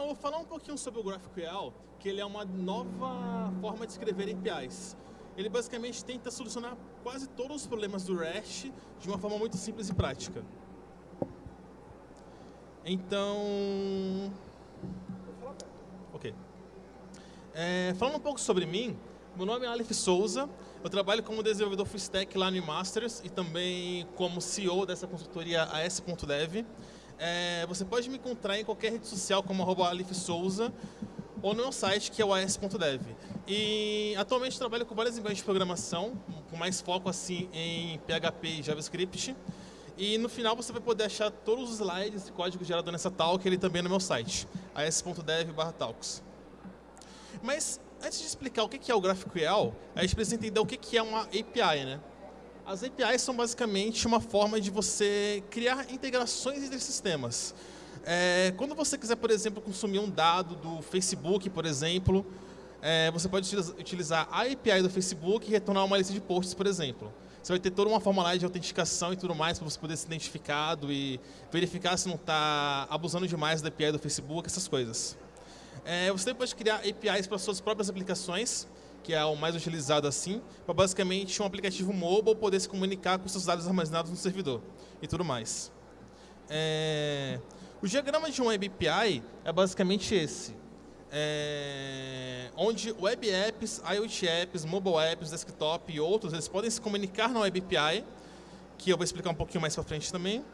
Então, eu vou falar um pouquinho sobre o GraphQL, que ele é uma nova forma de escrever APIs. Ele basicamente tenta solucionar quase todos os problemas do REST de uma forma muito simples e prática. Então... Ok. É, falando um pouco sobre mim, meu nome é Aleph Souza, eu trabalho como desenvolvedor full stack lá no Masters e também como CEO dessa consultoria AS.dev. É, você pode me encontrar em qualquer rede social como arroba Souza ou no meu site que é o as.dev. E atualmente trabalho com várias linguagens de programação, com mais foco assim em PHP e JavaScript. E no final você vai poder achar todos os slides e código gerado nessa talk ele também no meu site, as.dev/talks. Mas antes de explicar o que é o GraphQL, a gente precisa entender o que é uma API, né? As APIs são basicamente uma forma de você criar integrações entre sistemas. É, quando você quiser, por exemplo, consumir um dado do Facebook, por exemplo, é, você pode utilizar a API do Facebook e retornar uma lista de posts, por exemplo. Você vai ter toda uma formulária de autenticação e tudo mais para você poder ser identificado e verificar se não está abusando demais da API do Facebook, essas coisas. É, você pode criar APIs para suas próprias aplicações que é o mais utilizado assim, para basicamente um aplicativo mobile poder se comunicar com seus dados armazenados no servidor e tudo mais. É... O diagrama de um Web API é basicamente esse. É... onde Web Apps, IoT Apps, Mobile Apps, Desktop e outros, eles podem se comunicar na Web API, que eu vou explicar um pouquinho mais para frente também.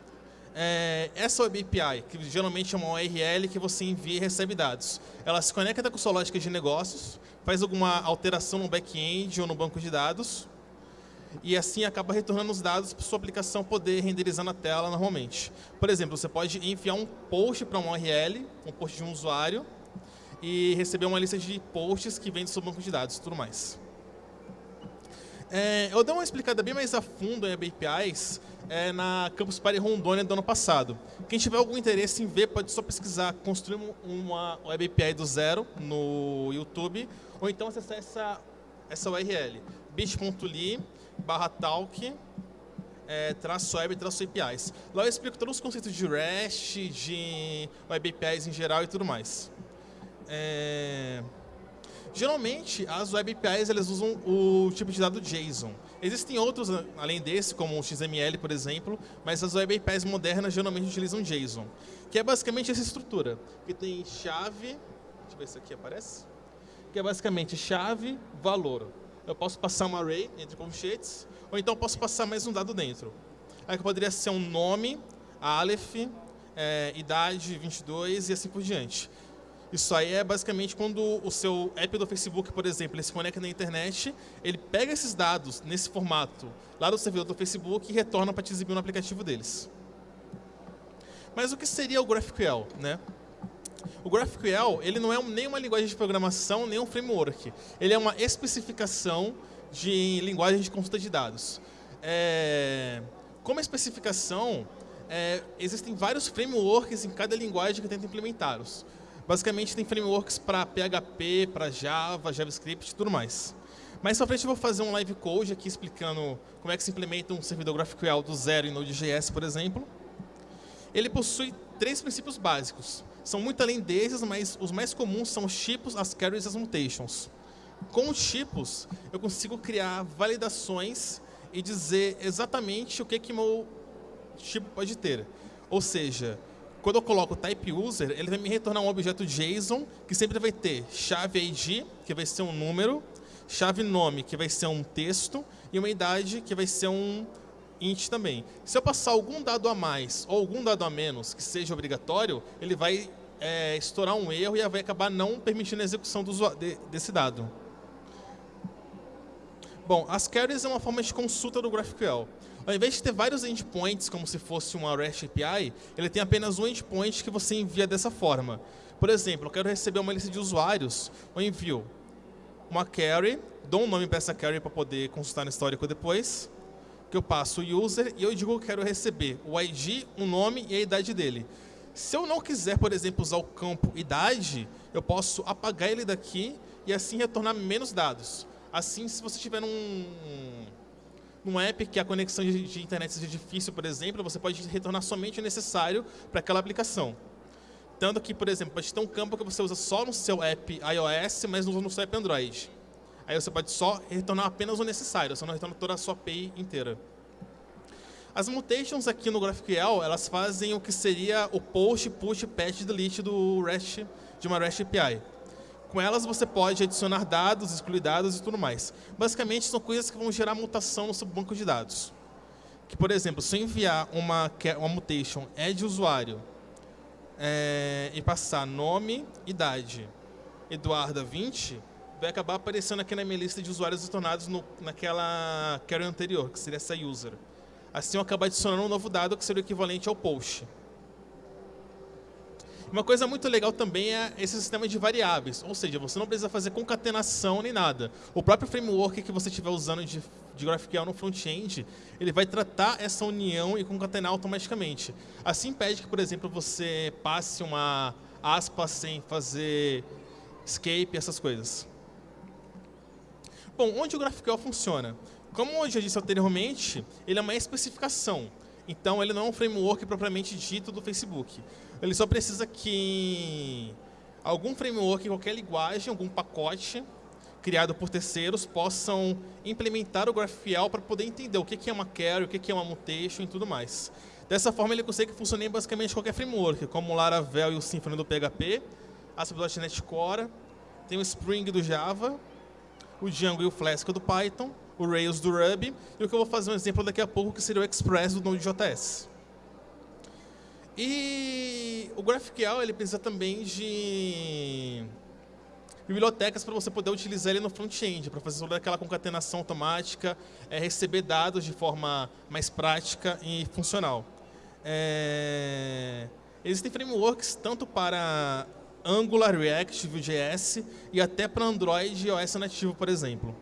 É... essa Web API, que geralmente é uma URL que você envia e recebe dados, ela se conecta com sua lógica de negócios, faz alguma alteração no back-end ou no banco de dados e assim acaba retornando os dados para sua aplicação poder renderizar na tela normalmente. Por exemplo, você pode enviar um post para uma URL, um post de um usuário, e receber uma lista de posts que vem do seu banco de dados e tudo mais. É, eu dei uma explicada bem mais a fundo em APIs é, na Campus Party Rondônia do ano passado. Quem tiver algum interesse em ver, pode só pesquisar construir uma Web API do zero no YouTube ou então acessar essa, essa URL, bit.ly barra talk é, traço web traço APIs. Lá eu explico todos os conceitos de REST, de web APIs em geral e tudo mais. É... Geralmente, as web APIs elas usam o tipo de dado JSON. Existem outros além desse, como o XML, por exemplo, mas as web APIs modernas geralmente utilizam JSON, que é basicamente essa estrutura, que tem chave, deixa eu ver se aqui aparece, que é basicamente chave, valor. Eu posso passar um array entre colchetes, ou então posso passar mais um dado dentro. Aí poderia ser um nome, Aleph, é, idade 22 e assim por diante. Isso aí é basicamente quando o seu app do Facebook, por exemplo, ele se conecta na internet, ele pega esses dados nesse formato lá do servidor do Facebook e retorna para te exibir no aplicativo deles. Mas o que seria o GraphQL? Né? O GraphQL ele não é nem uma linguagem de programação, nem um framework. Ele é uma especificação de linguagem de consulta de dados. É, como especificação, é, existem vários frameworks em cada linguagem que tenta implementá-los. Basicamente, tem frameworks para PHP, para Java, JavaScript e tudo mais. Mais pra frente eu vou fazer um live code aqui explicando como é que se implementa um servidor GraphQL do zero em Node.js, por exemplo. Ele possui três princípios básicos. São muito além desses, mas os mais comuns são os tipos, as carries e as mutations. Com os tipos, eu consigo criar validações e dizer exatamente o que, que meu tipo pode ter. Ou seja, quando eu coloco type user, ele vai me retornar um objeto JSON que sempre vai ter chave ID, que vai ser um número, chave nome, que vai ser um texto, e uma idade, que vai ser um int também. Se eu passar algum dado a mais ou algum dado a menos que seja obrigatório, ele vai é, estourar um erro e vai acabar não permitindo a execução do, de, desse dado. Bom, as carries é uma forma de consulta do GraphQL. Ao invés de ter vários endpoints, como se fosse uma REST API, ele tem apenas um endpoint que você envia dessa forma. Por exemplo, eu quero receber uma lista de usuários, eu envio uma carry, dou um nome para essa carry para poder consultar no histórico depois, que eu passo o user e eu digo que quero receber o ID, o nome e a idade dele. Se eu não quiser, por exemplo, usar o campo idade, eu posso apagar ele daqui e assim retornar menos dados. Assim, se você tiver um, num app que a conexão de, internet seja difícil, por exemplo, você pode retornar somente o necessário para aquela aplicação. Tanto que, por exemplo, pode ter um campo que você usa só no seu app iOS, mas não usa no seu app Android. Aí você pode só retornar apenas o necessário, você não retorna toda a sua API inteira. As mutations aqui no GraphQL, elas fazem o que seria o post, push, patch, delete do REST, de uma REST API. Com elas você pode adicionar dados, excluir dados e tudo mais. Basicamente são coisas que vão gerar mutação no seu banco de dados. Que, por exemplo, se eu enviar uma, uma mutation add usuário é, e passar nome, idade, Eduarda 20, vai acabar aparecendo aqui na minha lista de usuários retornados no, naquela carry anterior, que seria essa user. Assim eu acabo adicionando um novo dado que seria o equivalente ao post. Uma coisa muito legal também é esse sistema de variáveis, ou seja, você não precisa fazer concatenação nem nada. O próprio framework que você estiver usando de, de GraphQL no front-end, ele vai tratar essa união e concatenar automaticamente. Assim impede que, por exemplo, você passe uma aspa sem fazer escape, essas coisas. Bom, onde o GraphQL funciona? Como eu já disse anteriormente, ele é uma especificação. Então, ele não é um framework propriamente dito do Facebook. Ele só precisa que algum framework, qualquer linguagem, algum pacote criado por terceiros possam implementar o GraphQL para poder entender o que é uma query, o que é uma mutation e tudo mais. Dessa forma, ele consegue funcionar em basicamente qualquer framework, como o Laravel e o Symfony do PHP, ASP.NET Core, tem o Spring do Java, o Django e o Flask do Python, o Rails do Ruby, e o que eu vou fazer um exemplo daqui a pouco, que seria o Express do Node.js. E o GraphQL ele precisa também de bibliotecas para você poder utilizar ele no front-end, para fazer toda aquela concatenação automática, é, receber dados de forma mais prática e funcional. É... Existem frameworks tanto para Angular, React, Vue.js e até para Android e iOS nativo, por exemplo.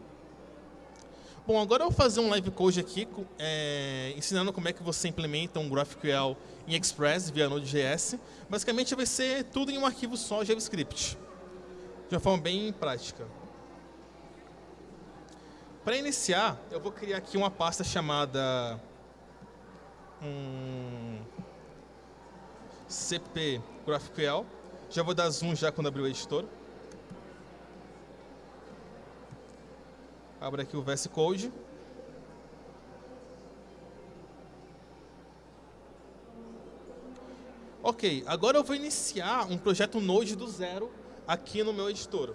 Bom, agora eu vou fazer um live code aqui, é, ensinando como é que você implementa um GraphQL em Express via Node.js. Basicamente vai ser tudo em um arquivo só JavaScript, de uma forma bem prática. Para iniciar, eu vou criar aqui uma pasta chamada um, cp GraphQL. Já vou dar zoom já quando abrir o editor. Abra aqui o VS Code. Ok, agora eu vou iniciar um projeto Node do zero aqui no meu editor,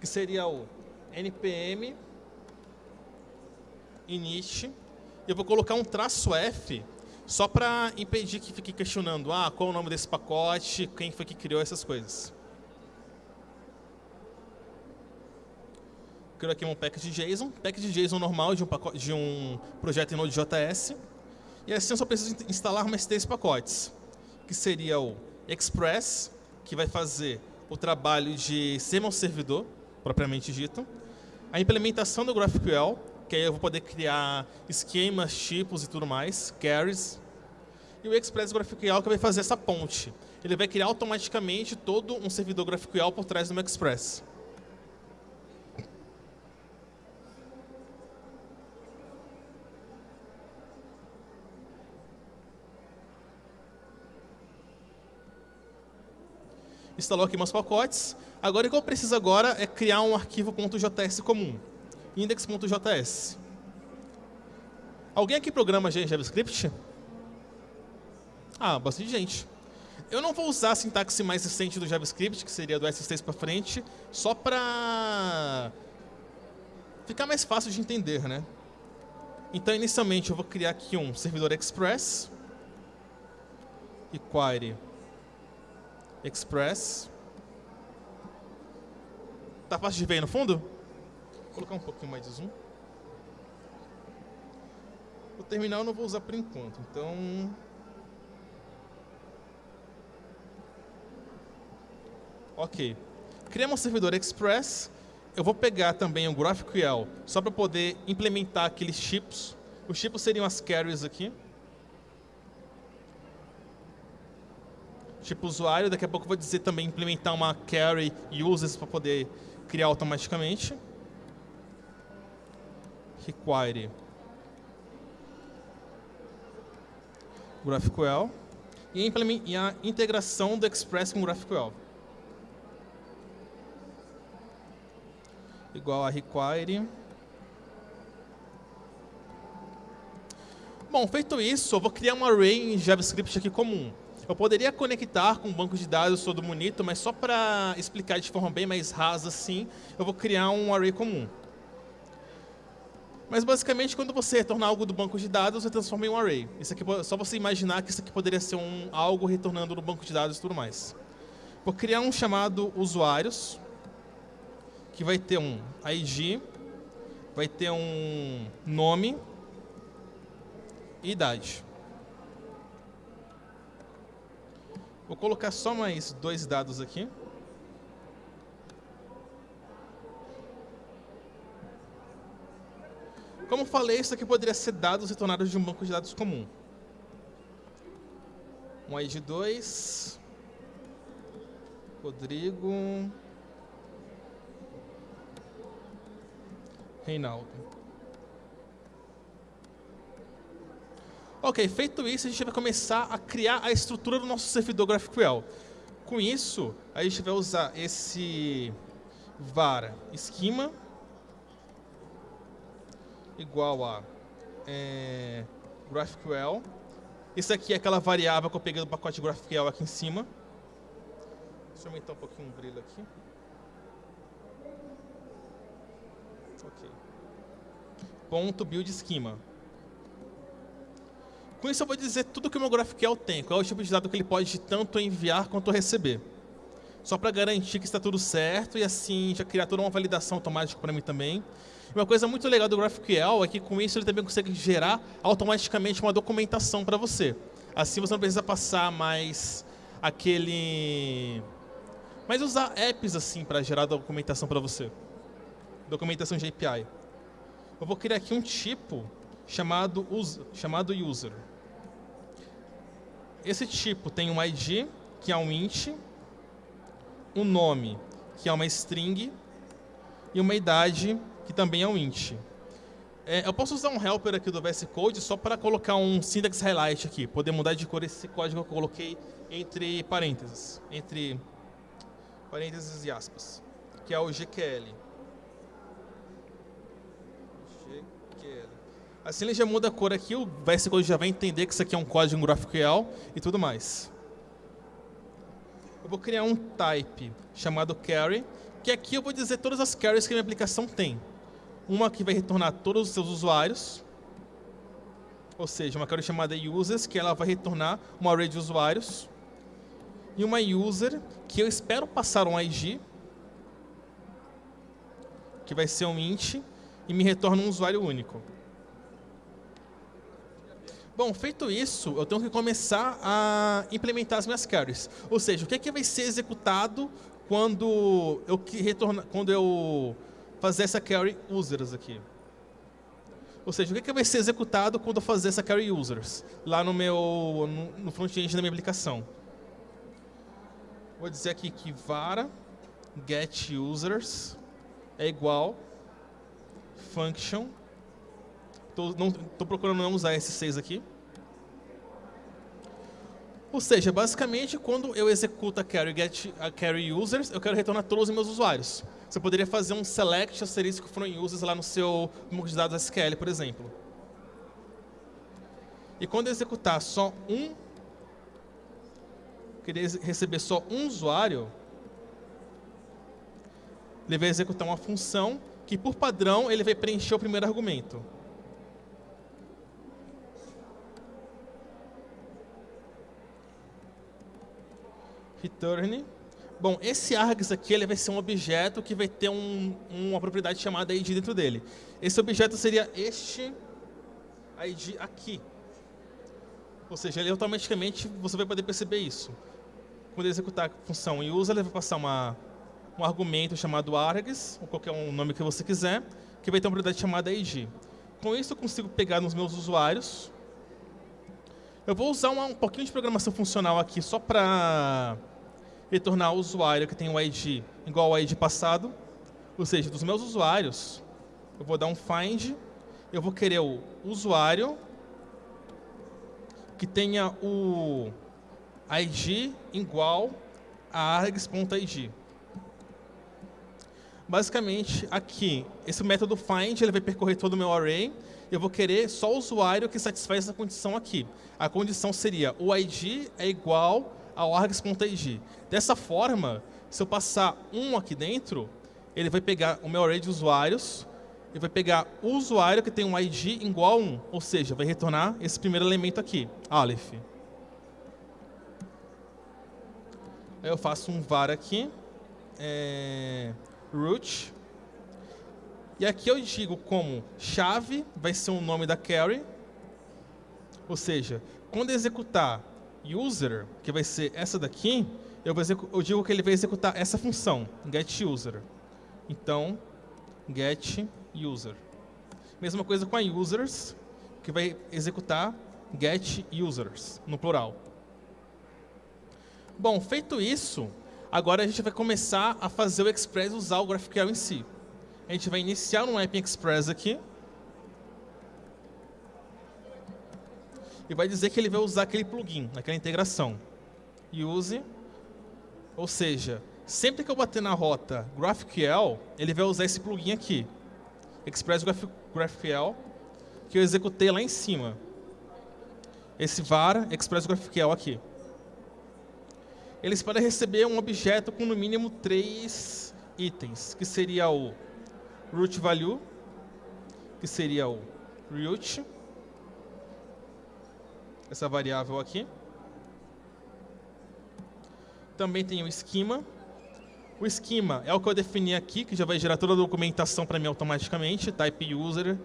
que seria o npm init. Eu vou colocar um traço F só para impedir que fique questionando ah, qual é o nome desse pacote, quem foi que criou essas coisas. Criou aqui um package JSON, package JSON normal de um, pacote, de um projeto em Node.js. E assim eu só preciso instalar mais três pacotes, que seria o Express, que vai fazer o trabalho de ser meu servidor, propriamente dito. A implementação do GraphQL, que aí eu vou poder criar esquemas, tipos e tudo mais, carries. E o Express GraphQL que vai fazer essa ponte. Ele vai criar automaticamente todo um servidor GraphQL por trás do meu Express. Instalou aqui meus pacotes. Agora o que eu preciso agora é criar um arquivo .js comum, index.js. Alguém aqui programa JavaScript? Ah, bastante gente. Eu não vou usar a sintaxe mais recente do JavaScript, que seria do S6 para frente, só para ficar mais fácil de entender, né? Então, inicialmente, eu vou criar aqui um servidor Express e query Express. Tá fácil de ver aí no fundo? Vou colocar um pouquinho mais de zoom. O terminal eu não vou usar por enquanto, então... Ok. Criamos um servidor Express. Eu vou pegar também o GraphQL só para poder implementar aqueles chips. Os chips seriam as carries aqui. Tipo usuário. Daqui a pouco eu vou dizer também implementar uma carry users para poder criar automaticamente. Require GraphQL. e a integração do Express com GraphQL. Igual a require. Bom, feito isso, eu vou criar um array em JavaScript aqui comum. Eu poderia conectar com o banco de dados todo bonito, mas só para explicar de forma bem mais rasa assim, eu vou criar um array comum. Mas basicamente, quando você retornar algo do banco de dados, você transforma em um array. Isso aqui, só você imaginar que isso aqui poderia ser um, algo retornando no banco de dados e tudo mais. Vou criar um chamado usuários, que vai ter um ID, vai ter um nome e idade. Vou colocar só mais dois dados aqui. Como falei, isso aqui poderia ser dados retornados de um banco de dados comum. Um ID 2. Rodrigo. Reinaldo. Ok, feito isso, a gente vai começar a criar a estrutura do nosso servidor GraphQL. Com isso, a gente vai usar esse var esquema igual a é, GraphQL. Isso aqui é aquela variável que eu peguei do pacote GraphQL aqui em cima. Deixa eu aumentar um pouquinho o brilho aqui. Ok. Ponto build schema. Com isso eu vou dizer tudo que o meu GraphQL tem, qual é o tipo de dado que ele pode tanto enviar quanto receber. Só para garantir que está tudo certo e assim já criar toda uma validação automática para mim também. Uma coisa muito legal do GraphQL é que com isso ele também consegue gerar automaticamente uma documentação para você. Assim você não precisa passar mais aquele... Mas usar apps assim para gerar documentação para você. Documentação de API. Eu vou criar aqui um tipo chamado, chamado user. Esse tipo tem um ID, que é um int, um nome, que é uma string, e uma idade, que também é um int. É, eu posso usar um helper aqui do VS Code só para colocar um syntax highlight aqui, poder mudar de cor esse código que eu coloquei entre parênteses, entre parênteses e aspas, que é o GQL. Assim ele já muda a cor aqui, o VS já vai entender que isso aqui é um código GraphQL e tudo mais. Eu vou criar um type chamado carry, que aqui eu vou dizer todas as carries que a minha aplicação tem. Uma que vai retornar todos os seus usuários, ou seja, uma carry chamada users, que ela vai retornar uma array de usuários. E uma user, que eu espero passar um ID, que vai ser um int, e me retorna um usuário único. Bom, feito isso, eu tenho que começar a implementar as minhas carries. Ou seja, o que, é que vai ser executado quando eu, retorna, quando eu fazer essa carry users aqui. Ou seja, o que, é que vai ser executado quando eu fazer essa carry users lá no meu no, no front-end da minha aplicação. Vou dizer aqui que var get users é igual function Estou procurando não usar esses seis aqui. Ou seja, basicamente, quando eu executo a carry, get, a carry users, eu quero retornar todos os meus usuários. Você poderia fazer um select asterisco from users lá no seu banco de dados SQL, por exemplo. E quando eu executar só um, querer receber só um usuário, ele vai executar uma função que, por padrão, ele vai preencher o primeiro argumento. Return. Bom, esse args aqui ele vai ser um objeto que vai ter um, uma propriedade chamada id dentro dele. Esse objeto seria este id aqui. Ou seja, ele automaticamente você vai poder perceber isso. Quando executar a função user, ele vai passar uma, um argumento chamado args, ou qualquer um nome que você quiser, que vai ter uma propriedade chamada id. Com isso eu consigo pegar nos meus usuários. Eu vou usar uma, um pouquinho de programação funcional aqui só para retornar o usuário que tem o ID igual ao ID passado. Ou seja, dos meus usuários, eu vou dar um find, eu vou querer o usuário que tenha o id igual a args.id. Basicamente, aqui, esse método find ele vai percorrer todo o meu array. Eu vou querer só o usuário que satisfaz essa condição aqui. A condição seria o id é igual ao args.id. Dessa forma, se eu passar um aqui dentro, ele vai pegar o meu array de usuários e vai pegar o usuário que tem um id igual a 1, ou seja, vai retornar esse primeiro elemento aqui, Aleph. Aí eu faço um var aqui, é, root, e aqui eu digo como chave vai ser o nome da carry, ou seja, quando executar user, que vai ser essa daqui, eu, eu digo que ele vai executar essa função, getUser. Então, getUser. Mesma coisa com a users, que vai executar getUsers, no plural. Bom, feito isso, agora a gente vai começar a fazer o Express usar o GraphQL em si. A gente vai iniciar um App Express aqui. E vai dizer que ele vai usar aquele plugin, aquela integração. Use, ou seja, sempre que eu bater na rota GraphQL, ele vai usar esse plugin aqui. Express GraphQL, que eu executei lá em cima. Esse var Express GraphQL aqui. Eles podem receber um objeto com no mínimo três itens, que seria o root value, que seria o root, essa variável aqui. Também tem o esquema. O esquema é o que eu defini aqui, que já vai gerar toda a documentação para mim automaticamente, type user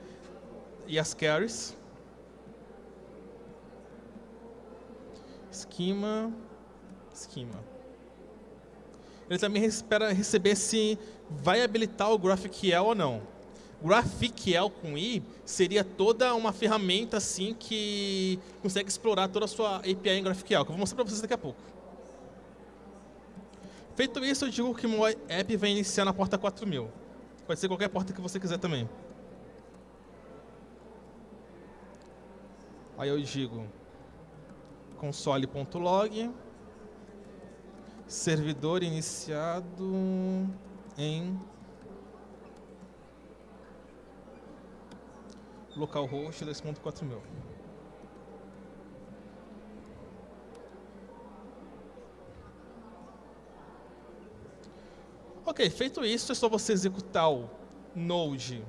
e as carries. Esquema, esquema. Ele também espera receber se vai habilitar o GraphQL ou não. GraphQL com i seria toda uma ferramenta assim que consegue explorar toda a sua API em GraphQL, que eu vou mostrar para vocês daqui a pouco. Feito isso, eu digo que o meu app vai iniciar na porta 4000. Pode ser qualquer porta que você quiser também. Aí eu digo console.log servidor iniciado em localhost 2.4000. Ok, feito isso, é só você executar o node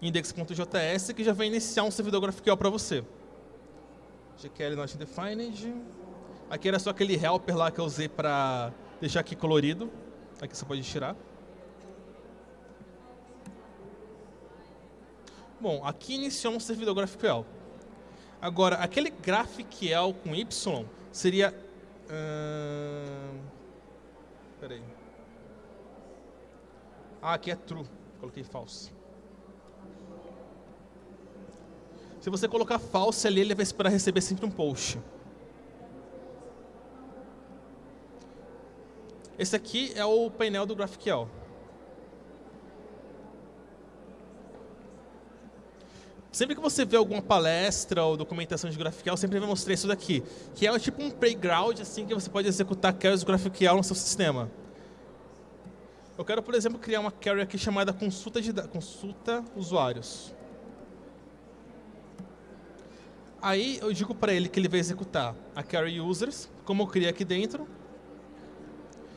index.js que já vai iniciar um servidor GraphQL para você. GQL not defined. Aqui era só aquele helper lá que eu usei para deixar aqui colorido. Aqui você pode tirar. Bom, aqui iniciou um servidor GraphQL. Agora, aquele GraphQL com Y seria... Hum, peraí. Ah, aqui é true. Coloquei false. Se você colocar false ali, ele vai esperar receber sempre um post. Esse aqui é o painel do GraphQL. Sempre que você vê alguma palestra ou documentação de GraphQL, sempre vai mostrar isso daqui, que é tipo um playground assim que você pode executar do GraphQL no seu sistema. Eu quero, por exemplo, criar uma query aqui chamada consulta, de, consulta usuários. Aí eu digo para ele que ele vai executar a query users, como eu criei aqui dentro,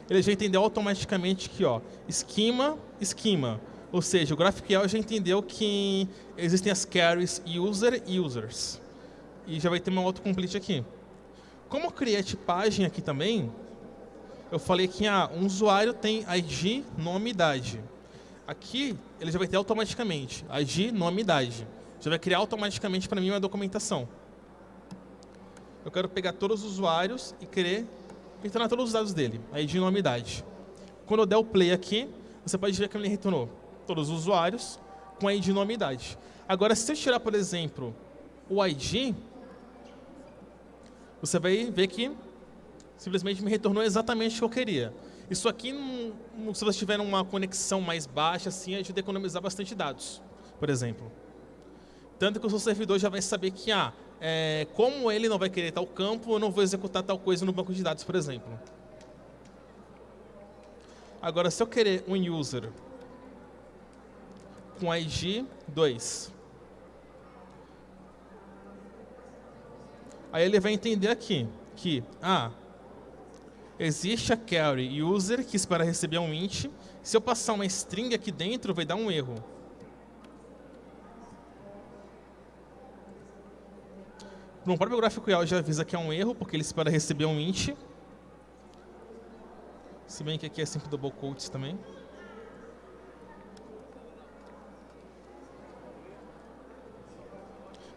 ele já entendeu automaticamente que, ó, esquema, esquema. Ou seja, o GraphQL já entendeu que existem as carries user e users. E já vai ter uma autocomplete aqui. Como eu criei a tipagem aqui também, eu falei que ah, um usuário tem ID, nome e idade. Aqui, ele já vai ter automaticamente ID, nome e idade. Já vai criar automaticamente para mim uma documentação. Eu quero pegar todos os usuários e querer retornar todos os dados dele, ID nome e idade. Quando eu der o play aqui, você pode ver que ele retornou todos os usuários com a ID, nome e idade. Agora, se eu tirar, por exemplo, o ID, você vai ver que simplesmente me retornou exatamente o que eu queria. Isso aqui, se você tiver uma conexão mais baixa, assim, ajuda a economizar bastante dados, por exemplo. Tanto que o seu servidor já vai saber que, ah, é, como ele não vai querer tal campo, eu não vou executar tal coisa no banco de dados, por exemplo. Agora, se eu querer um user com ID 2, aí ele vai entender aqui que, ah, existe a carry user que espera receber um int, se eu passar uma string aqui dentro, vai dar um erro. No próprio GraphQL já avisa que é um erro, porque ele espera receber um int. Se bem que aqui é sempre double quotes também.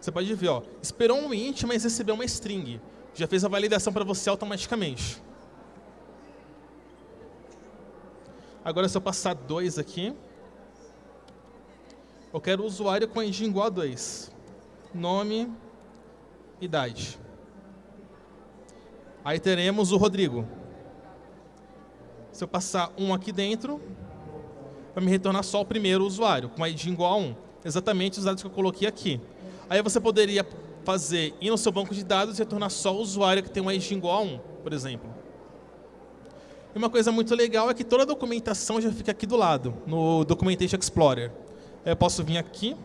Você pode ver, ó, esperou um int, mas recebeu uma string. Já fez a validação para você automaticamente. Agora, se eu passar 2 aqui, eu quero o usuário com ID igual a 2. Nome, idade. Aí teremos o Rodrigo. Se eu passar um aqui dentro, vai me retornar só o primeiro usuário, com ID igual a 1. Exatamente os dados que eu coloquei aqui. Aí você poderia fazer, ir no seu banco de dados e retornar só o usuário que tem um ID igual a 1, por exemplo. E uma coisa muito legal é que toda a documentação já fica aqui do lado, no Documentation Explorer. Eu posso vir aqui,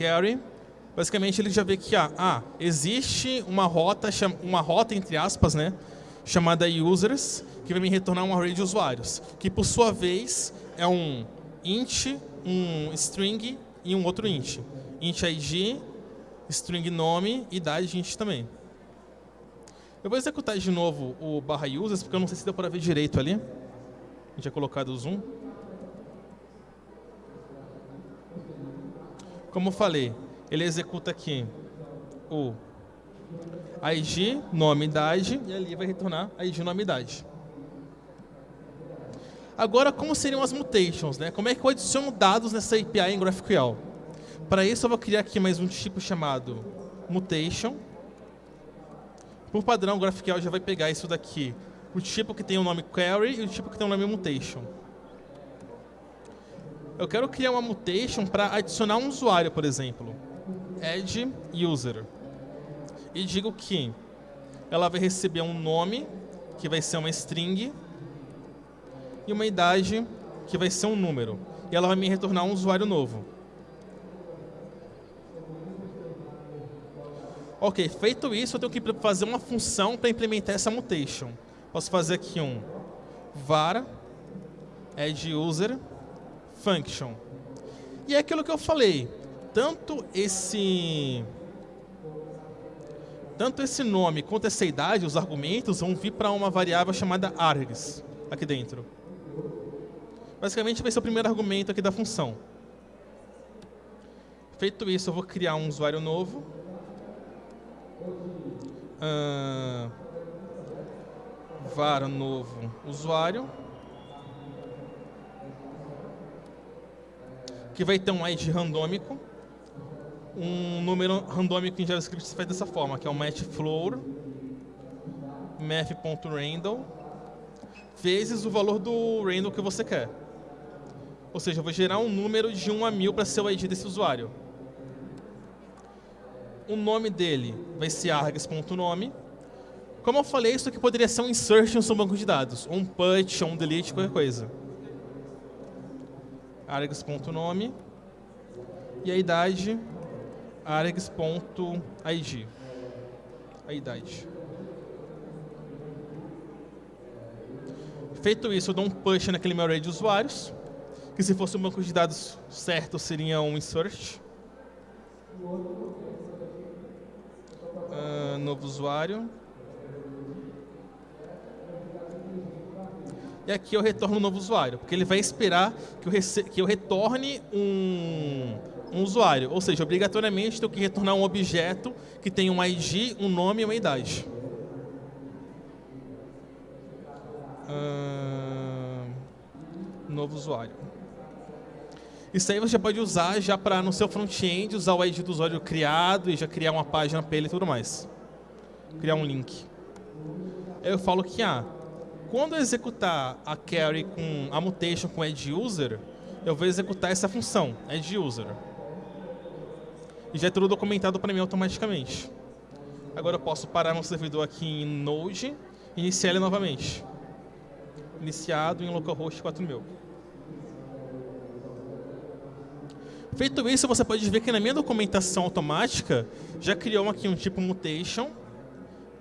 carry, basicamente ele já vê que ah, ah, existe uma rota, uma rota entre aspas, né, chamada users, que vai me retornar um array de usuários, que por sua vez é um int, um string e um outro int. int id, string nome, idade int também. Eu vou executar de novo o barra users, porque eu não sei se deu para ver direito ali. A gente tinha colocado o zoom. Como eu falei, ele executa aqui o ID, nome, idade, e ali vai retornar ID, nome, idade. Agora, como seriam as mutations? Né? Como é que eu adiciono dados nessa API em GraphQL? Para isso, eu vou criar aqui mais um tipo chamado mutation. Por padrão, o GraphQL já vai pegar isso daqui, o tipo que tem o nome query e o tipo que tem o nome mutation eu quero criar uma mutation para adicionar um usuário, por exemplo. Add user. E digo que ela vai receber um nome, que vai ser uma string, e uma idade, que vai ser um número. E ela vai me retornar um usuário novo. Ok, feito isso, eu tenho que fazer uma função para implementar essa mutation. Posso fazer aqui um var add user function. E é aquilo que eu falei, tanto esse tanto esse nome quanto essa idade, os argumentos vão vir para uma variável chamada args aqui dentro. Basicamente vai ser o primeiro argumento aqui da função. Feito isso, eu vou criar um usuário novo. Uh, var novo usuário. que vai ter um ID randômico, um número randômico em JavaScript se faz dessa forma, que é o matchFloor math.random vezes o valor do random que você quer. Ou seja, eu vou gerar um número de 1 a 1000 para ser o ID desse usuário. O nome dele vai ser args.nome. Como eu falei, isso aqui poderia ser um insert no seu banco de dados, ou um put, ou um delete, qualquer coisa args.nome e a idade args.id. A idade. Feito isso, eu dou um push naquele meu array de usuários, que se fosse um banco de dados certo, seria um insert. Uh, novo usuário. e aqui eu retorno um novo usuário, porque ele vai esperar que eu, que eu retorne um, um usuário. Ou seja, obrigatoriamente tenho que retornar um objeto que tem um ID, um nome e uma idade. Uh, novo usuário. Isso aí você pode usar já para no seu front-end usar o ID do usuário criado e já criar uma página para ele e tudo mais. Criar um link. Eu falo que ah, quando eu executar a carry com a mutation com add user, eu vou executar essa função, add_user. E já é tudo documentado para mim automaticamente. Agora eu posso parar meu servidor aqui em Node e iniciar ele novamente. Iniciado em localhost 4000. Feito isso, você pode ver que na minha documentação automática já criou aqui um tipo mutation,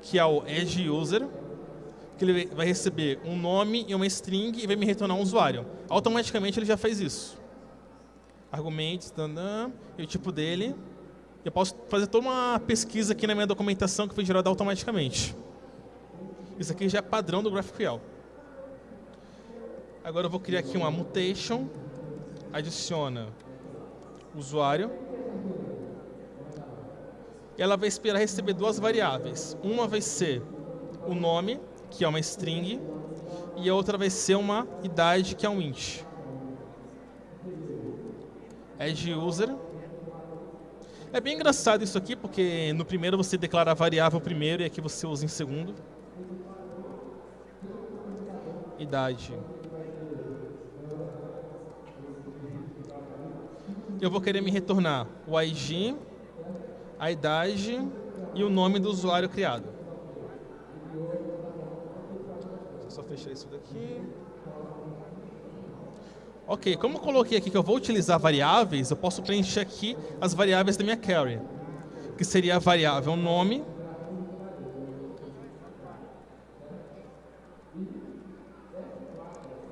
que é o edge user, que ele vai receber um nome e uma string e vai me retornar um usuário. Automaticamente ele já faz isso. Argumentos, e o tipo dele. Eu posso fazer toda uma pesquisa aqui na minha documentação que foi gerada automaticamente. Isso aqui já é padrão do GraphQL. Agora eu vou criar aqui uma mutation, adiciona usuário. Ela vai esperar receber duas variáveis. Uma vai ser o nome, que é uma string, e a outra vai ser uma idade, que é um int. Add user. É bem engraçado isso aqui, porque no primeiro você declara a variável primeiro e aqui você usa em segundo. Idade. Eu vou querer me retornar o ID, a idade e o nome do usuário criado. Deixa só fechar isso daqui. Ok, como eu coloquei aqui que eu vou utilizar variáveis, eu posso preencher aqui as variáveis da minha carry, que seria a variável nome,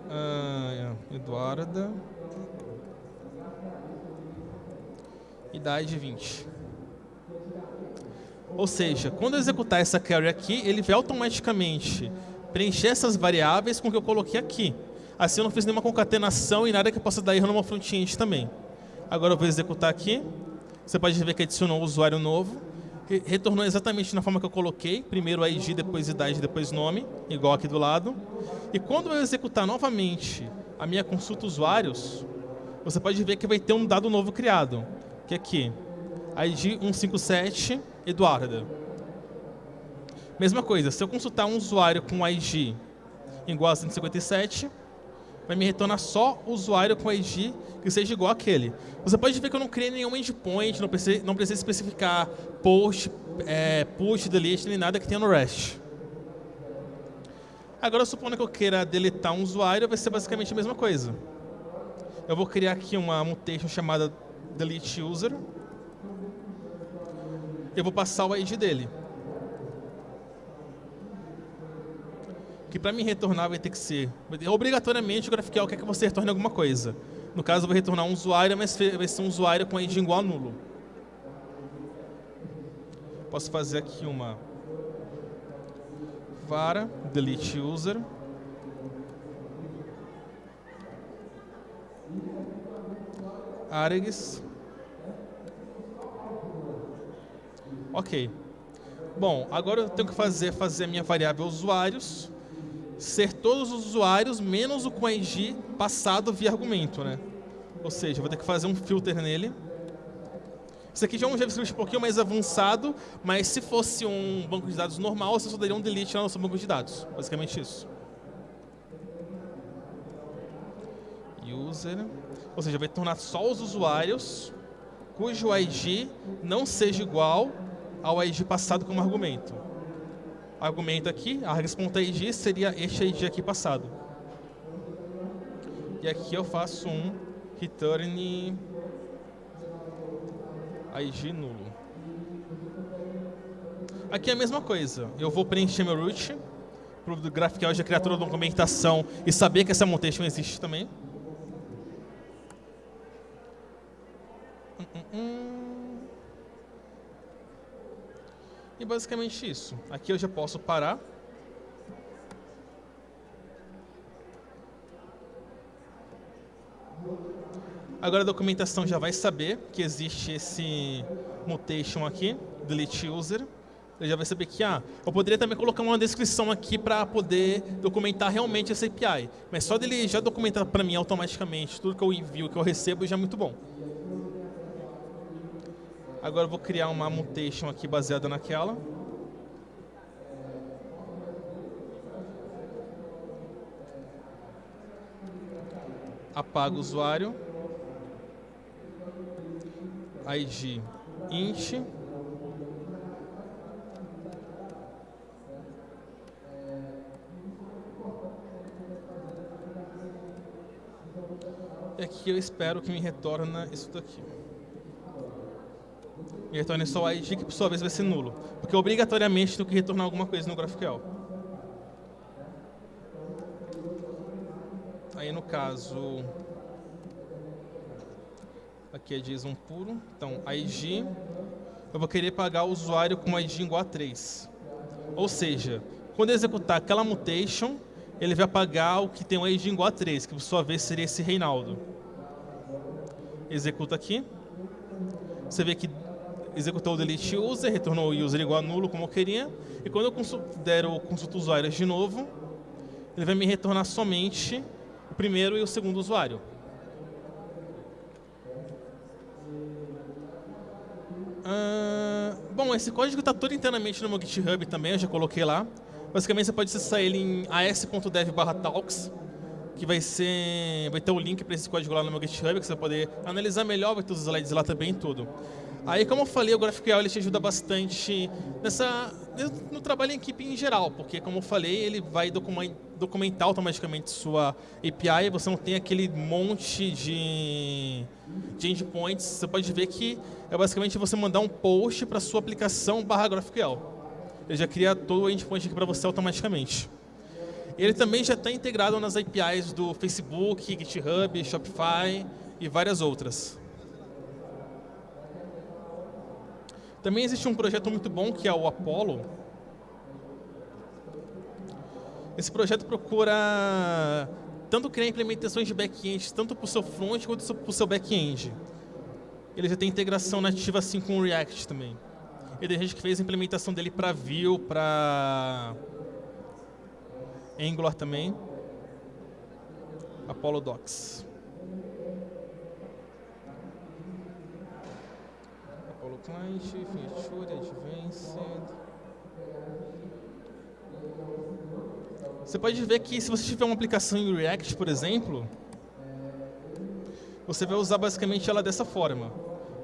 ah, Eduarda, idade 20. Ou seja, quando eu executar essa carry aqui, ele vai automaticamente preencher essas variáveis com o que eu coloquei aqui. Assim eu não fiz nenhuma concatenação e nada que possa dar erro numa front-end também. Agora eu vou executar aqui. Você pode ver que adicionou um usuário novo. Retornou exatamente na forma que eu coloquei. Primeiro ID, depois idade, depois nome, igual aqui do lado. E quando eu executar novamente a minha consulta usuários, você pode ver que vai ter um dado novo criado que é aqui, ID 157 Eduarda. Mesma coisa, se eu consultar um usuário com ID igual a 157, vai me retornar só o usuário com ID que seja igual àquele. Você pode ver que eu não criei nenhum endpoint, não precisa, não precisa especificar post, é, push, delete, nem nada que tenha no REST. Agora, supondo que eu queira deletar um usuário, vai ser basicamente a mesma coisa. Eu vou criar aqui uma mutation chamada delete user. Eu vou passar o ID dele. Que para me retornar vai ter que ser... Obrigatoriamente o GraphQL quer que você retorne alguma coisa. No caso, eu vou retornar um usuário, mas vai ser um usuário com ID igual a nulo. Posso fazer aqui uma vara delete user. Aregs Ok. Bom, agora eu tenho que fazer, fazer a minha variável usuários ser todos os usuários menos o com ID passado via argumento, né? Ou seja, eu vou ter que fazer um filter nele. Isso aqui já é um JavaScript um pouquinho mais avançado, mas se fosse um banco de dados normal, você só daria um delete no nosso banco de dados. Basicamente isso. User. Ou seja, vai tornar só os usuários cujo ID não seja igual ao ID passado como argumento. Argumento aqui, args.id seria este ID aqui passado. E aqui eu faço um return ID nulo. Aqui é a mesma coisa. Eu vou preencher meu root para o GraphQL já criar toda a documentação e saber que essa mutation existe também. Hum, hum, hum. E basicamente isso. Aqui eu já posso parar. Agora a documentação já vai saber que existe esse mutation aqui, delete user. Ele já vai saber que, ah, eu poderia também colocar uma descrição aqui para poder documentar realmente essa API. Mas só dele já documentar para mim automaticamente tudo que eu envio, que eu recebo, já é muito bom. Agora eu vou criar uma mutation aqui baseada naquela. apago o usuário, id int, e aqui eu espero que me retorna isso daqui. Me retorne só o ID, que por sua vez vai ser nulo. Porque obrigatoriamente tenho que retornar alguma coisa no GraphQL. Aí no caso, aqui é JSON puro, então ID, eu vou querer pagar o usuário com ID igual a 3. Ou seja, quando executar aquela mutation, ele vai pagar o que tem um ID igual a 3, que por sua vez seria esse Reinaldo. Executa aqui. Você vê que executou o delete user, retornou o user igual a nulo, como eu queria. E quando eu der o consulta usuários de novo, ele vai me retornar somente o primeiro e o segundo usuário. Uh, bom, esse código está todo internamente no meu GitHub também, eu já coloquei lá. Basicamente, você pode acessar ele em as.dev/talks, que vai ser, vai ter o link para esse código lá no meu GitHub, que você vai poder analisar melhor, vai ter os slides lá também e tudo. Aí, como eu falei, o GraphQL ele te ajuda bastante nessa, no trabalho em equipe em geral, porque, como eu falei, ele vai documentar automaticamente sua API, você não tem aquele monte de, de endpoints. Você pode ver que é basicamente você mandar um post para sua aplicação barra GraphQL. Ele já cria todo o endpoint aqui para você automaticamente. Ele também já está integrado nas APIs do Facebook, GitHub, Shopify e várias outras. Também existe um projeto muito bom que é o Apollo. Esse projeto procura tanto criar implementações de back-end, tanto para o seu front quanto para o seu back-end. Ele já tem integração nativa assim com o React também. E tem gente que fez a implementação dele para Vue, para Angular também. Apollo Docs. Client, Feature, Advanced. Você pode ver que se você tiver uma aplicação em React, por exemplo, você vai usar basicamente ela dessa forma.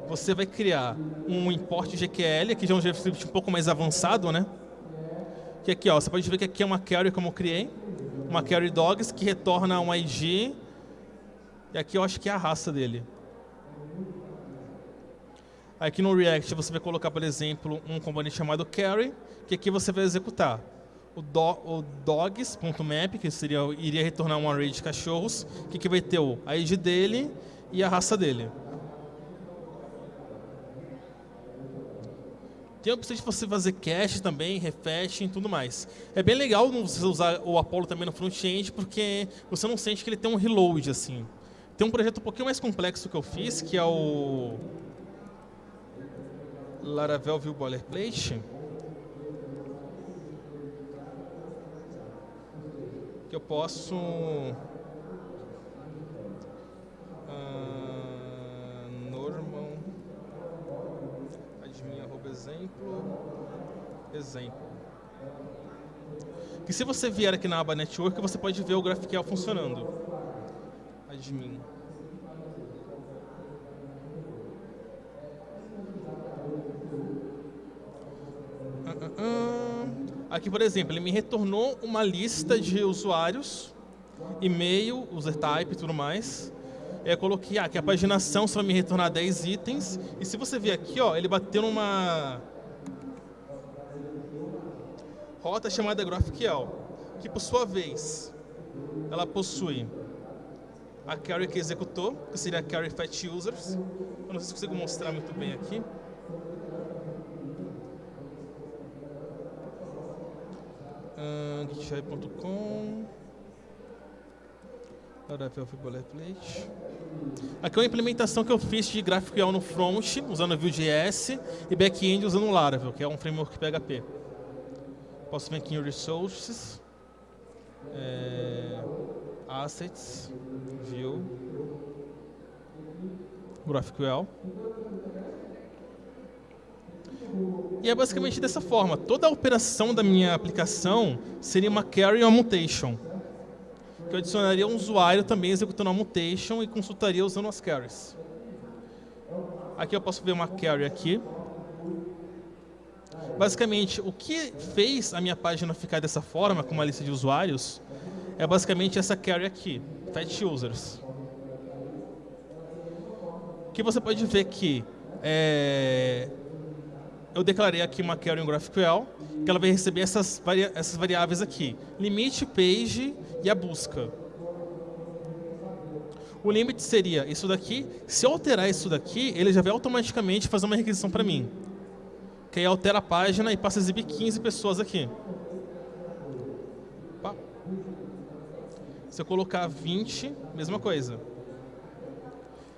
Você vai criar um import GQL, que já é um JavaScript um pouco mais avançado, né? Que aqui, ó, você pode ver que aqui é uma carry como eu criei, uma carry dogs que retorna um ID, e aqui eu acho que é a raça dele. Aqui no React você vai colocar, por exemplo, um componente chamado carry, que aqui você vai executar o, do, o dogs.map, que seria, iria retornar um array de cachorros, que aqui vai ter o ID dele e a raça dele. Tem a opção de você fazer cache também, refetching e tudo mais. É bem legal você usar o Apollo também no front-end, porque você não sente que ele tem um reload assim. Tem um projeto um pouquinho mais complexo que eu fiz, que é o Laravel View Boilerplate. Que eu posso... Uh, normal admin arroba exemplo exemplo. Que se você vier aqui na aba network você pode ver o GraphQL funcionando. Admin Aqui, por exemplo, ele me retornou uma lista de usuários, e-mail, user type e tudo mais. Eu coloquei ah, a paginação só me retornar 10 itens. E se você ver aqui, ó, ele bateu numa rota chamada GraphQL, que por sua vez, ela possui a carry que executou, que seria a carry fetch users. Eu não sei se consigo mostrar muito bem aqui. Uh, github.com Boilerplate. Aqui é uma implementação que eu fiz de GraphQL no front, usando Vue.js, e back-end usando Laravel, que é um framework PHP. Posso vir aqui em Resources, é, Assets, View, GraphQL. E é basicamente dessa forma. Toda a operação da minha aplicação seria uma carry ou mutation. que eu adicionaria um usuário também executando a mutation e consultaria usando as carries. Aqui eu posso ver uma carry aqui. Basicamente, o que fez a minha página ficar dessa forma, com uma lista de usuários, é basicamente essa carry aqui, fat users. Que você pode ver que é, eu declarei aqui uma carry em GraphQL, que ela vai receber essas, vari essas variáveis aqui, limite, page e a busca. O limite seria isso daqui. Se eu alterar isso daqui, ele já vai automaticamente fazer uma requisição para mim. Que aí altera a página e passa a exibir 15 pessoas aqui. Opa. Se eu colocar 20, mesma coisa.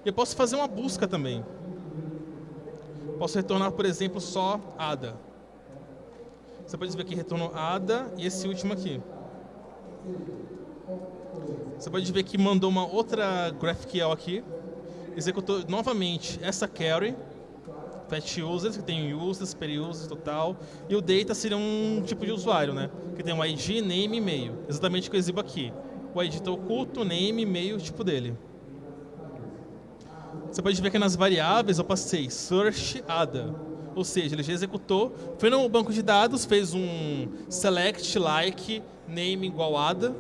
E eu posso fazer uma busca também. Posso retornar, por exemplo, só ADA. Você pode ver que retornou ADA e esse último aqui. Você pode ver que mandou uma outra GraphQL aqui, executou novamente essa carry, fat users, que tem users, per users, total, e o data seria um tipo de usuário, né? Que tem um ID, name e e-mail, exatamente o que eu exibo aqui. O ID está oculto, name, e-mail, tipo dele. Você pode ver que nas variáveis eu passei search ADA, ou seja, ele já executou, foi no banco de dados, fez um select like name igual ADA,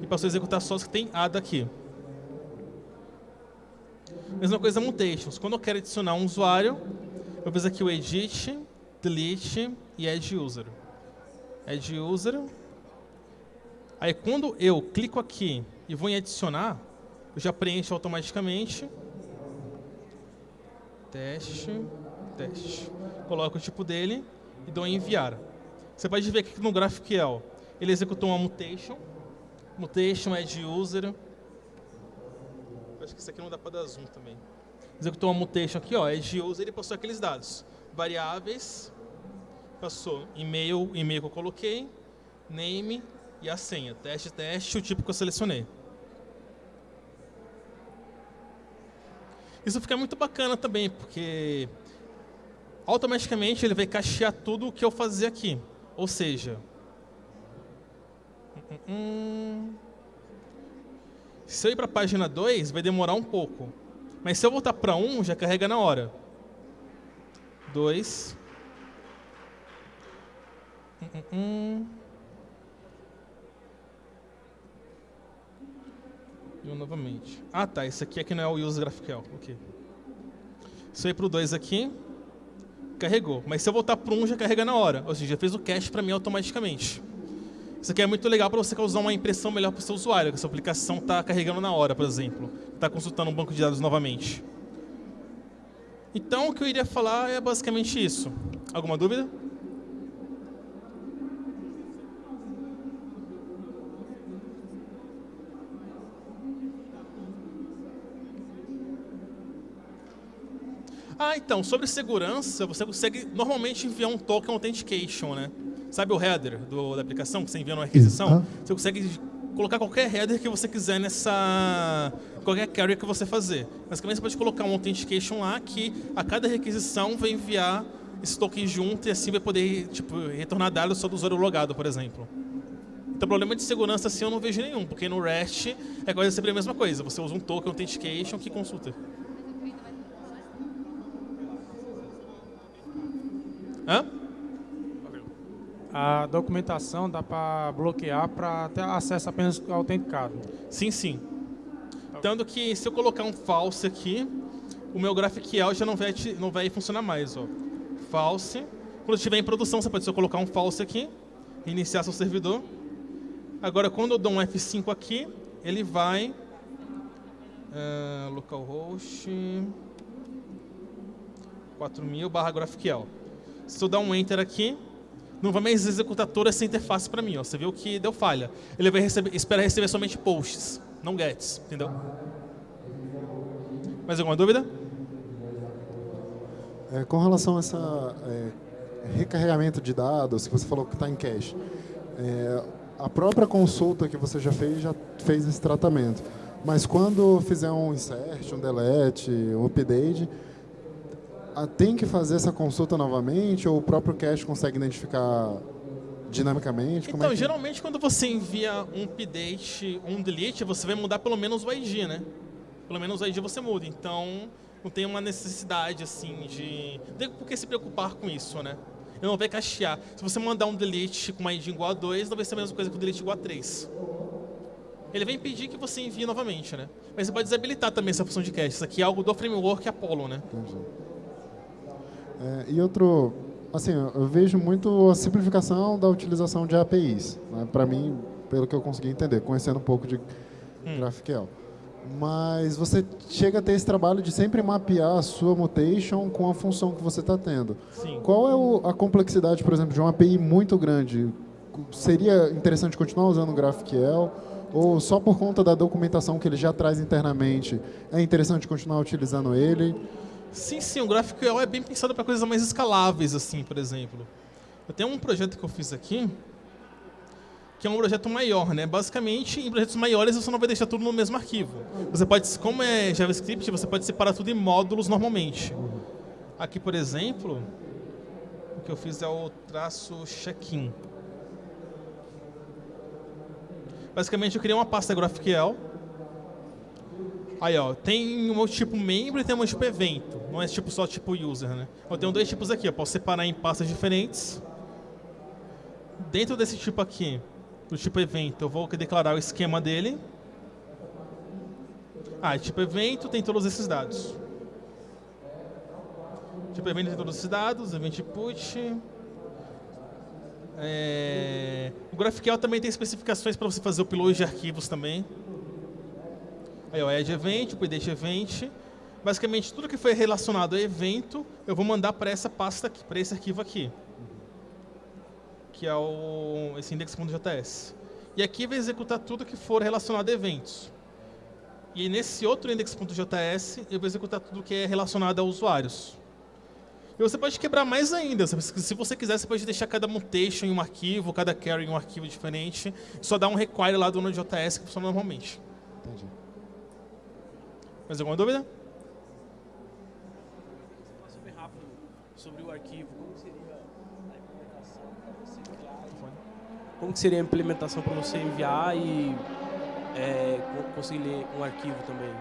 e passou a executar só os que tem ADA aqui. Mesma coisa mutations. Quando eu quero adicionar um usuário, eu fiz aqui o edit, delete e add user. Add user. Aí quando eu clico aqui e vou em adicionar, eu já preencho automaticamente. Teste, teste. Coloco o tipo dele e dou em enviar. Você pode ver que no GraphQL ele executou uma mutation Mutation add user. Acho que isso aqui não dá para dar zoom também. Executou uma mutation aqui, ó, add user e passou aqueles dados. Variáveis, passou e-mail, e-mail que eu coloquei, name e a senha. Teste, teste, o tipo que eu selecionei. Isso fica muito bacana também, porque automaticamente ele vai cachear tudo o que eu fazer aqui. Ou seja, Hum. Se eu ir para a página 2, vai demorar um pouco. Mas se eu voltar para 1, um, já carrega na hora. 2. Hum, hum, e um novamente. Ah, tá. Esse aqui é que não é o use GraphQL. Ok. Se eu ir para o 2 aqui, carregou. Mas se eu voltar para 1, um, já carrega na hora. Ou seja, já fez o cache para mim automaticamente. Isso aqui é muito legal para você causar uma impressão melhor para o seu usuário, que a sua aplicação está carregando na hora, por exemplo. Está consultando um banco de dados novamente. Então, o que eu iria falar é basicamente isso. Alguma dúvida? Ah, então, sobre segurança, você consegue normalmente enviar um token authentication, né? Sabe o header do, da aplicação que você envia numa requisição? Você consegue colocar qualquer header que você quiser nessa qualquer carrier que você fazer. Basicamente você pode colocar um authentication lá que a cada requisição vai enviar esse token junto e assim vai poder tipo retornar dados só do usuário logado, por exemplo. Então, problema de segurança assim eu não vejo nenhum, porque no REST é quase sempre a mesma coisa. Você usa um token authentication que consulta. Hã? a documentação dá para bloquear para ter acesso apenas autenticado. Sim, sim. Tanto que se eu colocar um false aqui, o meu GraphQL já não vai, não vai funcionar mais. Ó. False. Quando estiver em produção, você pode só colocar um false aqui, iniciar seu servidor. Agora, quando eu dou um F5 aqui, ele vai... Uh, localhost 4000 barra GraphQL. Se eu dar um Enter aqui, não vai mais executar toda essa interface para mim. Ó. Você viu que deu falha. Ele vai receber, espera receber somente posts, não gets, entendeu? Mais alguma dúvida? É, com relação a essa é, recarregamento de dados, que você falou que está em cache, é, a própria consulta que você já fez, já fez esse tratamento. Mas quando fizer um insert, um delete, um update, tem que fazer essa consulta novamente ou o próprio cache consegue identificar dinamicamente? Como então, é que... geralmente quando você envia um update ou um delete, você vai mudar pelo menos o ID, né? Pelo menos o ID você muda. Então, não tem uma necessidade, assim, de... Não tem por que se preocupar com isso, né? Ele não vai cachear. Se você mandar um delete com uma ID igual a 2, não vai ser a mesma coisa que o delete igual a 3. Ele vai impedir que você envie novamente, né? Mas você pode desabilitar também essa função de cache. Isso aqui é algo do framework Apollo, né? Entendi. É, e outro, assim, eu vejo muito a simplificação da utilização de APIs. Né? Para mim, pelo que eu consegui entender, conhecendo um pouco de hum. GraphQL. Mas você chega a ter esse trabalho de sempre mapear a sua mutation com a função que você está tendo. Sim. Qual é o, a complexidade, por exemplo, de uma API muito grande? Seria interessante continuar usando o GraphQL? Ou só por conta da documentação que ele já traz internamente, é interessante continuar utilizando ele? Sim, sim, o GraphQL é bem pensado para coisas mais escaláveis, assim, por exemplo. Eu tenho um projeto que eu fiz aqui, que é um projeto maior, né? Basicamente, em projetos maiores você não vai deixar tudo no mesmo arquivo. Você pode, como é JavaScript, você pode separar tudo em módulos normalmente. Aqui, por exemplo, o que eu fiz é o traço check-in. Basicamente, eu criei uma pasta GraphQL. Aí, ó, tem um tipo membro e tem um tipo evento. Não é tipo só tipo user, né? Eu tenho dois tipos aqui. Eu posso separar em pastas diferentes. Dentro desse tipo aqui, do tipo evento, eu vou declarar o esquema dele. Ah, tipo evento tem todos esses dados. Tipo evento tem todos esses dados, event input. É... O GraphQL também tem especificações para você fazer o upload de arquivos também. Aí, o add event, o update event. Basicamente, tudo que foi relacionado a evento, eu vou mandar para essa pasta aqui, para esse arquivo aqui. Que é o, esse index.js. E aqui vai executar tudo que for relacionado a eventos. E nesse outro index.js, eu vou executar tudo que é relacionado a usuários. E você pode quebrar mais ainda. Se você quiser, você pode deixar cada mutation em um arquivo, cada carry em um arquivo diferente. Só dar um require lá do Node.js que funciona normalmente. Mais alguma dúvida? Super rápido sobre o arquivo. Como seria a implementação para você enviar? Como que seria a implementação para você enviar e é, conseguir ler um arquivo também?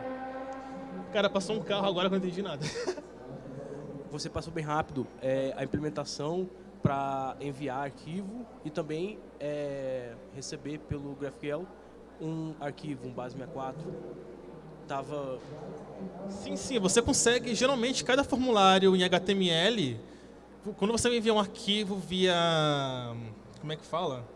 Cara, passou um carro agora que eu não entendi nada. você passou bem rápido é, a implementação para enviar arquivo e também é, receber pelo GraphQL um arquivo, um base 64. Tava... Sim, sim, você consegue, geralmente, cada formulário em HTML, quando você envia um arquivo via... como é que fala?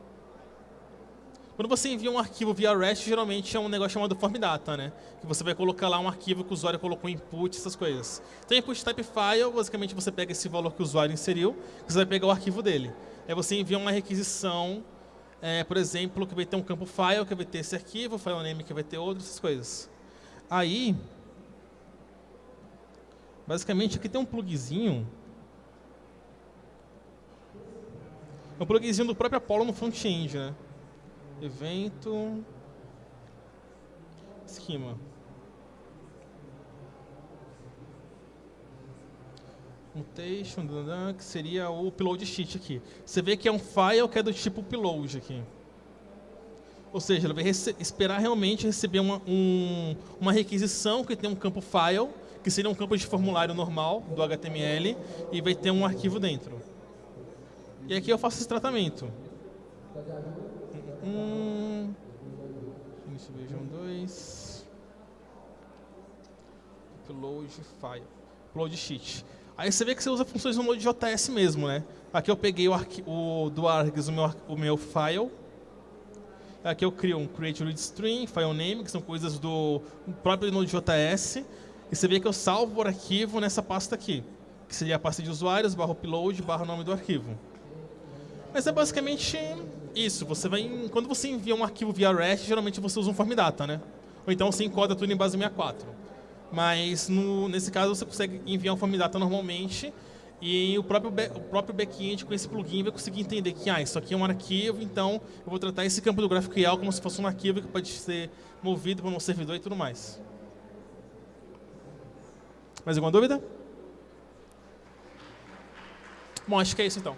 Quando você envia um arquivo via REST, geralmente é um negócio chamado form data, né? Que você vai colocar lá um arquivo que o usuário colocou input, essas coisas. Então, input type file, basicamente você pega esse valor que o usuário inseriu, você vai pegar o arquivo dele. Aí você envia uma requisição, é, por exemplo, que vai ter um campo file, que vai ter esse arquivo, file name que vai ter outro, essas coisas. Aí, basicamente aqui tem um plugzinho é um plugzinho do próprio Apollo no front-end, né? evento, esquema. Mutation, que seria o upload sheet aqui. Você vê que é um file que é do tipo upload aqui. Ou seja, ele vai esperar realmente receber uma, um, uma requisição que tem um campo file, que seria um campo de formulário normal do HTML, e vai ter um arquivo dentro. E aqui eu faço esse tratamento. Um. Finish version 2. Upload file. Upload sheet. Aí você vê que você usa funções no Node.js mesmo, né? Aqui eu peguei o, o do Args, o meu, o meu file. Aqui eu crio um create read string, file name, que são coisas do próprio Node.js. E você vê que eu salvo o arquivo nessa pasta aqui, que seria a pasta de usuários, barra upload, barra nome do arquivo. Mas é basicamente isso. Você vai, quando você envia um arquivo via REST, geralmente você usa um form data, né? Ou então você encoda tudo em base 64. Mas no, nesse caso você consegue enviar um form data normalmente e o próprio, o próprio backend com esse plugin vai conseguir entender que ah, isso aqui é um arquivo, então eu vou tratar esse campo do GraphQL como se fosse um arquivo que pode ser movido para um servidor e tudo mais. Mais alguma dúvida? Bom, acho que é isso então.